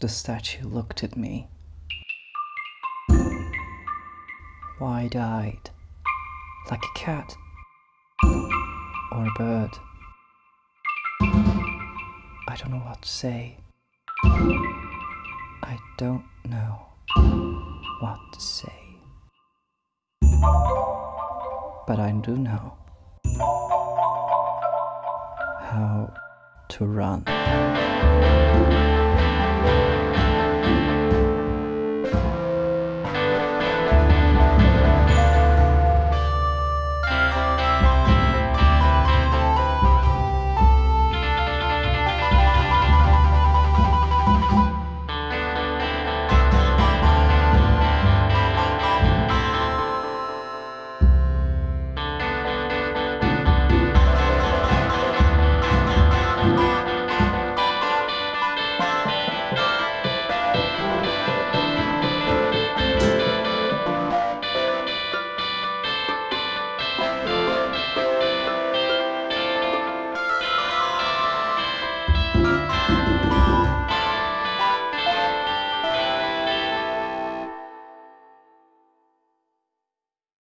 The statue looked at me, wide eyed, like a cat or a bird. I don't know what to say. I don't know what to say. But I do know how to run.